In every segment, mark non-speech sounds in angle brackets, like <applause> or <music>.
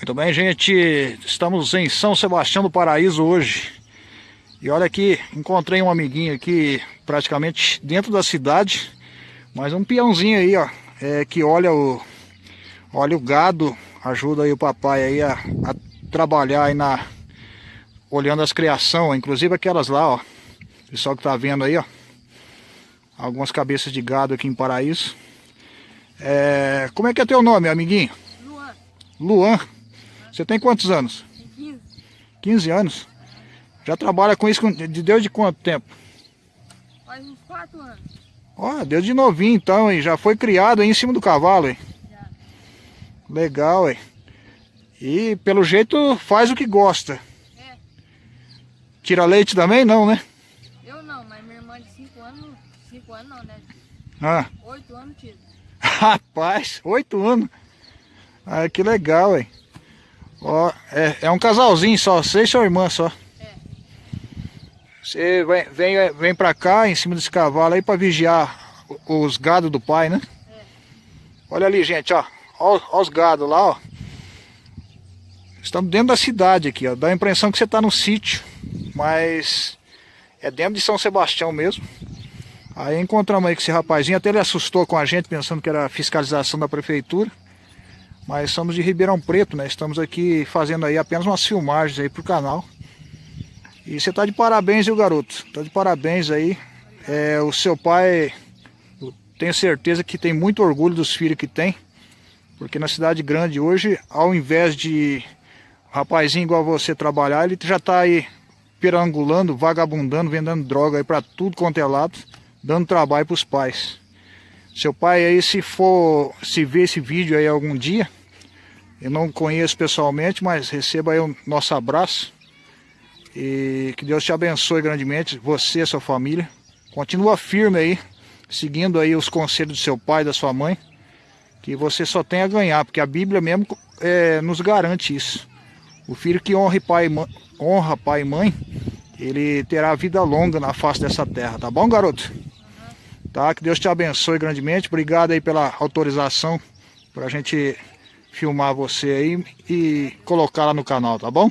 Muito bem, gente. Estamos em São Sebastião do Paraíso hoje. E olha aqui, encontrei um amiguinho aqui praticamente dentro da cidade. Mas um peãozinho aí, ó. É, que olha o, olha o gado. Ajuda aí o papai aí a, a trabalhar aí na... Olhando as criações, inclusive aquelas lá, ó. Pessoal que tá vendo aí, ó. Algumas cabeças de gado aqui em Paraíso. É, como é que é teu nome, amiguinho? Luan. Luan. Você tem quantos anos? Tem 15. 15 anos. Já trabalha com isso de Deus de quanto tempo? Faz uns 4 anos. Ó, Deus de novinho então, hein? Já foi criado aí em cima do cavalo, hein? Já. Legal, hein? E pelo jeito faz o que gosta. É. Tira leite também? Não, né? Eu não, mas minha irmã de 5 anos. 5 anos não, né? Ah, 8 anos tira. <laughs> rapaz, 8 anos. Ah, que legal, hein? Ó, é, é um casalzinho só, você e sua irmã só. Você vem, vem, vem pra cá, em cima desse cavalo aí, pra vigiar os gados do pai, né? É. Olha ali, gente, ó. Ó, ó os gados lá, ó. Estamos dentro da cidade aqui, ó. Dá a impressão que você tá no sítio, mas é dentro de São Sebastião mesmo. Aí encontramos aí com esse rapazinho, até ele assustou com a gente, pensando que era fiscalização da prefeitura. Mas somos de Ribeirão Preto, né? Estamos aqui fazendo aí apenas umas filmagens aí pro canal. E você tá de parabéns, viu, garoto? Tá de parabéns aí. É, o seu pai, tenho certeza que tem muito orgulho dos filhos que tem. Porque na cidade grande hoje, ao invés de um rapazinho igual você trabalhar, ele já tá aí perangulando, vagabundando, vendendo droga aí pra tudo quanto é lado, dando trabalho pros pais. Seu pai aí, se for, se ver esse vídeo aí algum dia, eu não conheço pessoalmente, mas receba aí o nosso abraço. E que Deus te abençoe grandemente, você e sua família. Continua firme aí, seguindo aí os conselhos do seu pai e da sua mãe. Que você só tem a ganhar, porque a Bíblia mesmo é, nos garante isso. O filho que honra pai, mãe- honra pai e mãe, ele terá vida longa na face dessa terra, tá bom, garoto? Tá? Que Deus te abençoe grandemente. Obrigado aí pela autorização pra gente filmar você aí e colocar lá no canal, tá bom?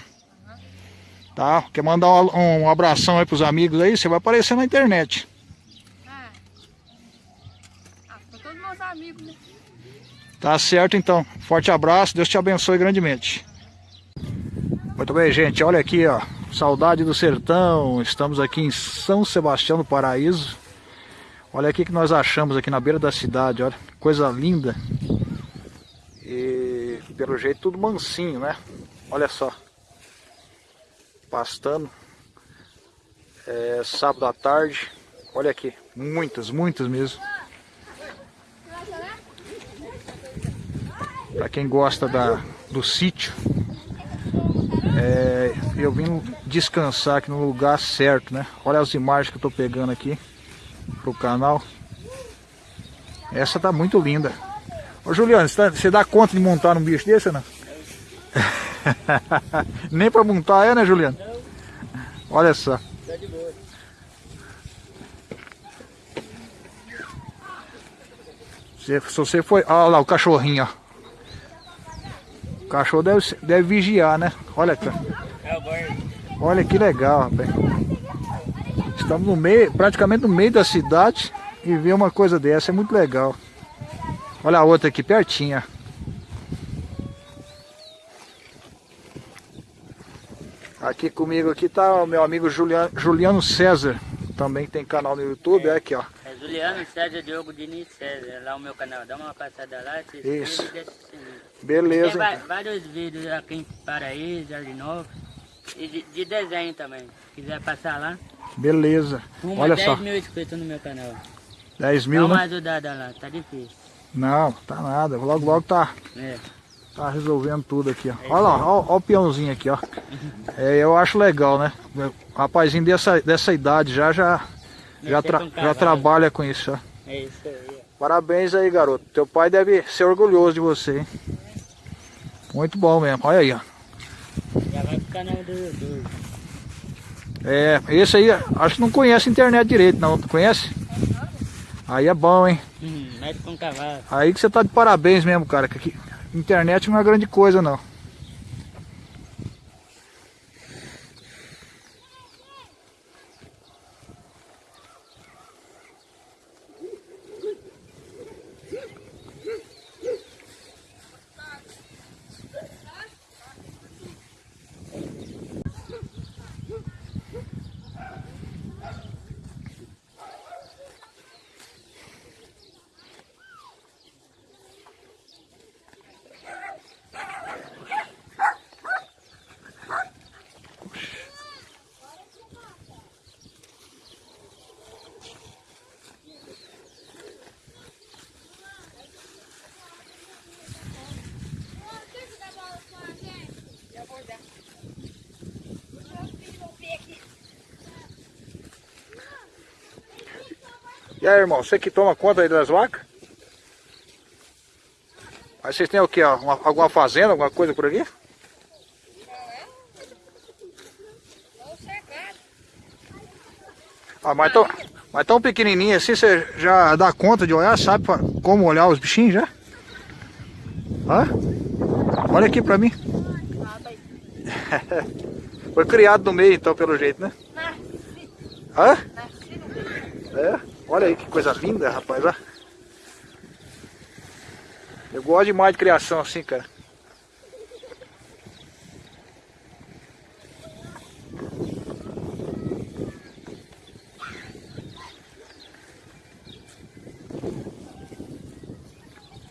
Tá? Quer mandar um, um abração aí pros amigos aí? Você vai aparecer na internet. Ah. Ah, né? Tá certo então. Forte abraço, Deus te abençoe grandemente. Muito bem, gente. Olha aqui, ó. Saudade do sertão. Estamos aqui em São Sebastião do Paraíso. Olha aqui que nós achamos aqui na beira da cidade, olha. Coisa linda. E pelo jeito tudo mansinho, né? Olha só. Pastando. É sábado à tarde. Olha aqui. Muitas, muitas mesmo. Para quem gosta da, do sítio, é, eu vim descansar aqui no lugar certo, né? Olha as imagens que eu tô pegando aqui pro canal. Essa tá muito linda. Ô Juliano, você, tá- você dá conta de montar um bicho desse ou não? <laughs> Nem para montar é, né Juliano? Olha só. Se, se você foi. Olha lá o cachorrinho, ó. O cachorro deve, deve vigiar, né? Olha aqui. ó. Olha que legal, rapaz. Estamos no meio, praticamente no meio da cidade e ver uma coisa dessa é muito legal. Olha a outra aqui pertinho. ó. Aqui comigo aqui tá o meu amigo Juliano, Juliano César, também tem canal no YouTube, é aqui ó. É Juliano César Diogo Diniz César, lá o meu canal. Dá uma passada lá, se Isso. e deixa o sininho. Tem Beleza. va- então. vários vídeos aqui em Paraíso, Novo. E de, de desenho também. Se quiser passar lá. Beleza. Rumo Olha a 10 só, mil inscritos no meu canal. 10 Dá mil, uma né? ajudada lá, tá difícil. Não, tá nada. Logo, logo tá, É. tá resolvendo tudo aqui, ó. Olha lá, ó, ó o peãozinho aqui, ó. É, eu acho legal, né? Rapazinho dessa, dessa idade já, já, já, tra- com já cavalo. trabalha com isso, ó. É isso aí. ó. Parabéns aí, garoto. Teu pai deve ser orgulhoso de você, hein? Muito bom mesmo. Olha aí, ó. Já vai pro canal do YouTube. É, esse aí, acho que não conhece a internet direito, não. Tu conhece? Aí é bom, hein? Hum, com cavalo. Aí que você tá de parabéns mesmo, cara. Que aqui, internet não é grande coisa, não. Aí, irmão, você que toma conta aí das vacas? Mas vocês têm o que? Uma, alguma fazenda, alguma coisa por aqui? Ah, mas tão, mas tão pequenininho assim, você já dá conta de olhar, sabe como olhar os bichinhos já? Hã? Olha aqui pra mim. <laughs> Foi criado no meio então, pelo jeito, né? Nasci. Hã? Nasci no meio. É? Olha aí que coisa linda, rapaz, ó. Eu gosto demais de criação assim, cara.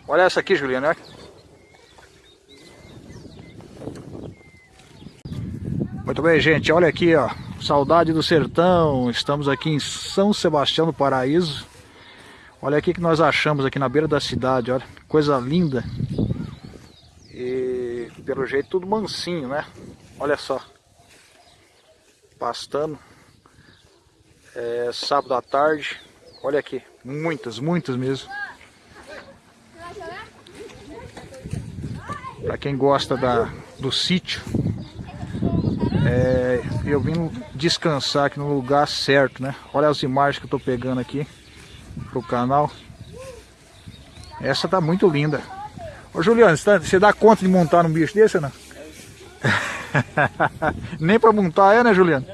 Olha essa aqui, Juliana. Muito bem, gente. Olha aqui, ó. Saudade do sertão. Estamos aqui em São Sebastião do Paraíso. Olha aqui que nós achamos aqui na beira da cidade, olha. Coisa linda. E pelo jeito tudo mansinho, né? Olha só. Pastando. É sábado à tarde. Olha aqui. Muitas, muitas mesmo. Para quem gosta da, do sítio, é, eu vim descansar aqui no lugar certo, né? Olha as imagens que eu tô pegando aqui pro canal. Essa tá muito linda. Ô Juliano, você, tá- dá conta de montar num bicho desse não? <laughs> Nem pra montar é, né Juliano?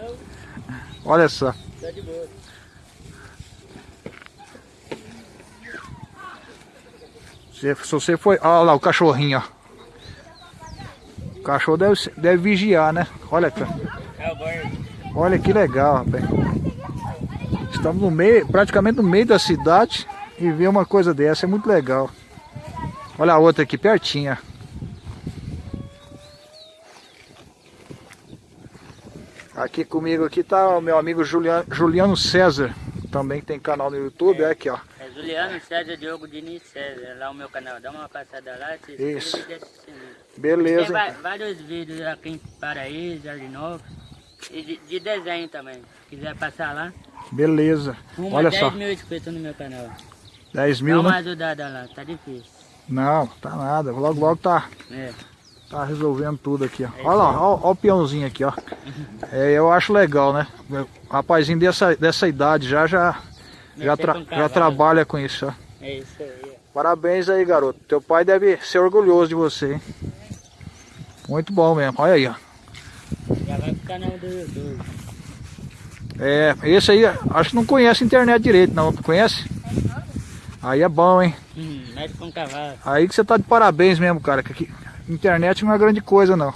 Olha só. Se, se você foi. Olha lá o cachorrinho, ó. O cachorro deve, deve vigiar, né? Olha, cara. É. Olha que legal, rapaz. Estamos no meio, praticamente no meio da cidade e ver uma coisa dessa é muito legal. Olha a outra aqui pertinho. ó. Aqui comigo aqui tá o meu amigo Juliano, Juliano César, também tem canal no YouTube, é aqui ó. É Juliano César Diogo Diniz César, lá o meu canal. Dá uma passada lá, se Isso. e deixa o sininho. Tem Beleza. va- então. vários vídeos aqui em Paraíso, Novo. E de, de desenho também. Se quiser passar lá. Beleza. Uma Olha 10 só, mil inscritos no meu canal. 10 Dá mil, uma né? ajudada lá, tá difícil. Não, tá nada. Logo, logo tá, É. tá resolvendo tudo aqui, ó. Olha lá, ó, ó o peãozinho aqui, ó. <laughs> É, eu acho legal, né? Rapazinho dessa, dessa idade já, já, já, tra- já trabalha com isso, ó. É isso aí. Parabéns aí, garoto. Teu pai deve ser orgulhoso de você, hein? Muito bom mesmo. Olha aí, ó. Canal do YouTube. É, esse aí, acho que não conhece a internet direito, não. Conhece? Aí é bom, hein? Hum, com cavalo. Aí que você tá de parabéns mesmo, cara. Que aqui, internet não é grande coisa, não.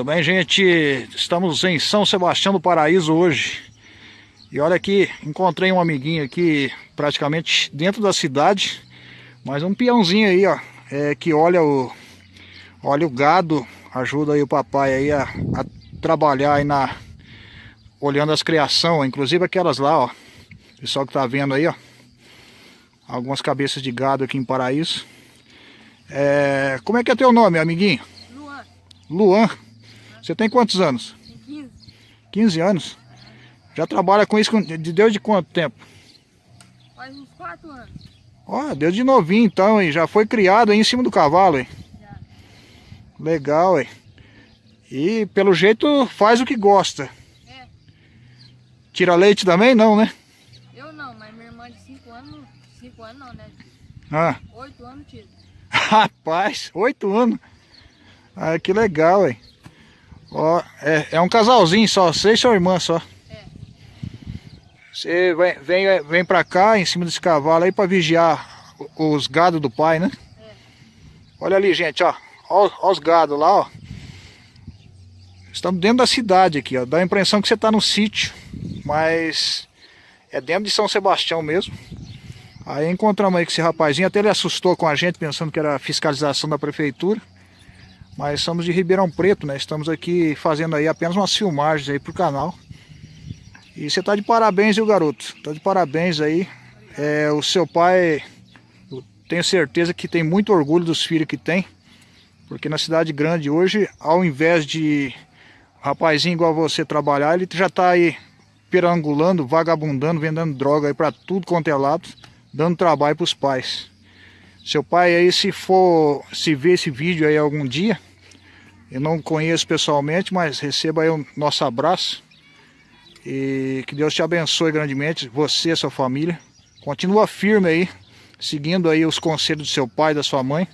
Muito bem, gente. Estamos em São Sebastião do Paraíso hoje. E olha aqui, encontrei um amiguinho aqui praticamente dentro da cidade, mas um peãozinho aí, ó, é, que olha o olha o gado, ajuda aí o papai aí a, a trabalhar aí na olhando as criação, inclusive aquelas lá, ó. Pessoal que tá vendo aí, ó. Algumas cabeças de gado aqui em Paraíso. É, como é que é teu nome, amiguinho? Luan, Luan. Você tem quantos anos? tem 15. 15 anos. Já trabalha com isso de desde quanto tempo? Faz uns 4 anos. Ó, desde novinho então, hein? Já foi criado aí em cima do cavalo, hein? Já. Legal, hein? E pelo jeito faz o que gosta. É. Tira leite também? Não, né? Eu não, mas minha irmã de 5 anos. 5 anos não, né? Ah, 8 anos tira. <laughs> rapaz, oito anos. Ah, que legal, hein? Ó, é, é um casalzinho só, você e sua irmã só. Você vem, vem, vem pra cá em cima desse cavalo aí pra vigiar os gados do pai, né? É. Olha ali, gente, ó. Ó, ó os gados lá, ó. Estamos dentro da cidade aqui, ó. Dá a impressão que você tá no sítio, mas é dentro de São Sebastião mesmo. Aí encontramos aí com esse rapazinho, até ele assustou com a gente, pensando que era fiscalização da prefeitura. Mas somos de Ribeirão Preto, né? Estamos aqui fazendo aí apenas umas filmagens aí pro canal. E você tá de parabéns, viu, garoto? Tá de parabéns aí. É, o seu pai, tenho certeza que tem muito orgulho dos filhos que tem. Porque na cidade grande hoje, ao invés de um rapazinho igual você trabalhar, ele já tá aí perangulando, vagabundando, vendendo droga aí para tudo quanto é lado, dando trabalho para os pais. Seu pai aí, se for, se ver esse vídeo aí algum dia, eu não conheço pessoalmente, mas receba aí o nosso abraço. E que Deus te abençoe grandemente, você e sua família. Continua firme aí, seguindo aí os conselhos do seu pai, da sua mãe.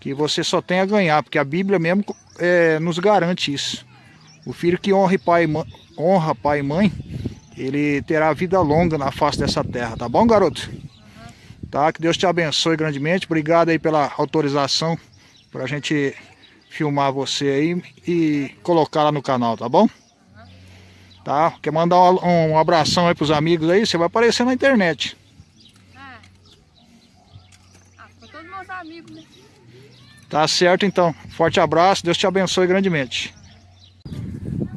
Que você só tem a ganhar, porque a Bíblia mesmo é, nos garante isso. O filho que honra pai, honra pai e mãe, ele terá vida longa na face dessa terra, tá bom, garoto? Tá? Que Deus te abençoe grandemente. Obrigado aí pela autorização para a gente filmar você aí e colocar lá no canal, tá bom? Tá? Quer mandar um, um abração aí pros amigos aí? Você vai aparecer na internet. Ah, ah pra todos meus amigos, né? Tá certo então. Forte abraço, Deus te abençoe grandemente.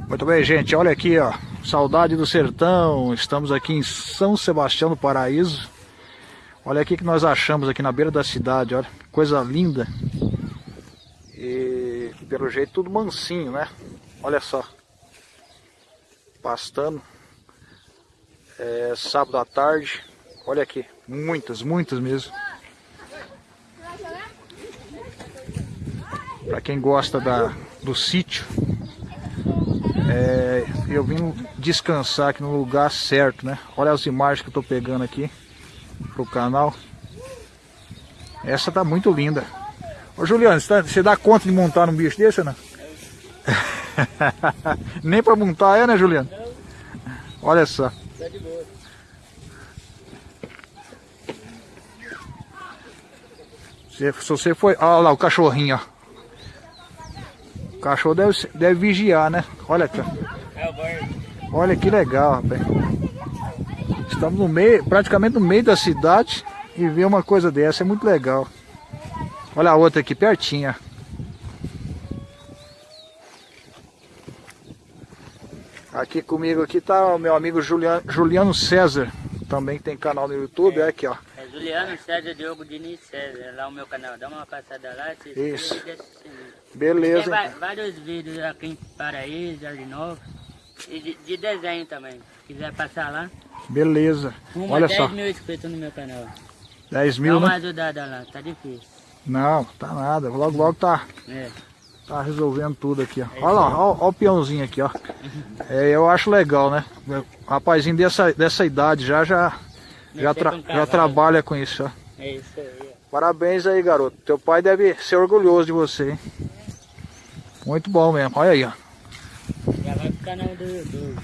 Muito bem, gente. Olha aqui, ó. Saudade do sertão. Estamos aqui em São Sebastião do Paraíso. Olha aqui que nós achamos aqui na beira da cidade, olha. Coisa linda. E pelo jeito tudo mansinho, né? Olha só pastando. É, sábado à tarde. Olha aqui, muitas, muitas mesmo. Para quem gosta da, do sítio, é, eu vim descansar aqui no lugar certo, né? Olha as imagens que eu tô pegando aqui pro canal. Essa tá muito linda. Ô Juliano, você, tá, você dá conta de montar um bicho desse não? <laughs> Nem pra montar é, né, Juliano? Olha só. Tá de boa. Se, se você foi... Olha lá o cachorrinho, ó. O cachorro deve, deve vigiar, né? Olha aqui, Olha que legal, rapaz. Estamos no meio, praticamente no meio da cidade e ver uma coisa dessa é muito legal. Olha a outra aqui pertinho, ó. Aqui comigo aqui tá o meu amigo Juliano, Juliano César, também tem canal no YouTube, é, é aqui ó. É Juliano César Diogo Diniz César, lá o meu canal, dá uma passada lá, Isso. Beleza. Tem vários vídeos aqui em Paraíso, Jardim Novo, e de, de, desenho também, se quiser passar lá. Beleza, Uma olha 10 só. 10 mil inscritos no meu canal. 10 mil, Dá uma né? ajudada lá, tá difícil. Não, tá nada, logo logo tá. É. Tá resolvendo tudo aqui, ó. Olha lá, ó, ó o peãozinho aqui, ó. <laughs> É, eu acho legal, né? Rapazinho dessa, dessa idade já, já, já, tra já trabalha com isso, ó. É isso aí. Parabéns aí, garoto. Teu pai deve ser orgulhoso de você, hein? Muito bom mesmo. Olha aí, ó. Já vai pro canal do YouTube.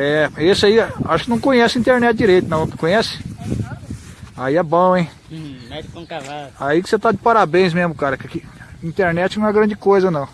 É, esse aí, acho que não conhece a internet direito, não. Conhece? Aí é bom, hein? Hum, mete com cavalo. Aí que você tá de parabéns mesmo, cara. Que internet não é grande coisa, não.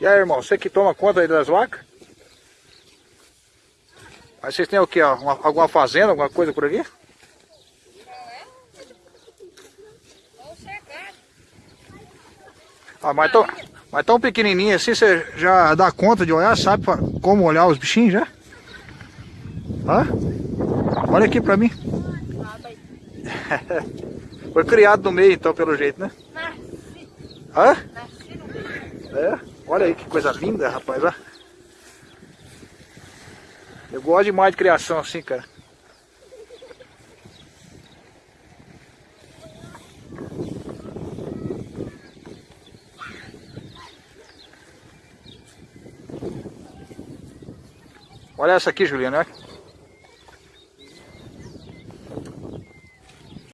E aí, irmão, você que toma conta aí das vacas? Aí vocês têm o que? Uma, alguma fazenda, alguma coisa por aqui? Ah, mas tão, mas tão pequenininho assim, você já dá conta de olhar, sabe como olhar os bichinhos já? Hã? Olha aqui pra mim. <laughs> Foi criado no meio então, pelo jeito, né? Nasci. Hã? Nasci no meio. É? Olha aí que coisa linda, rapaz, ó. Eu gosto demais de criação assim, cara. Olha essa aqui, Juliana.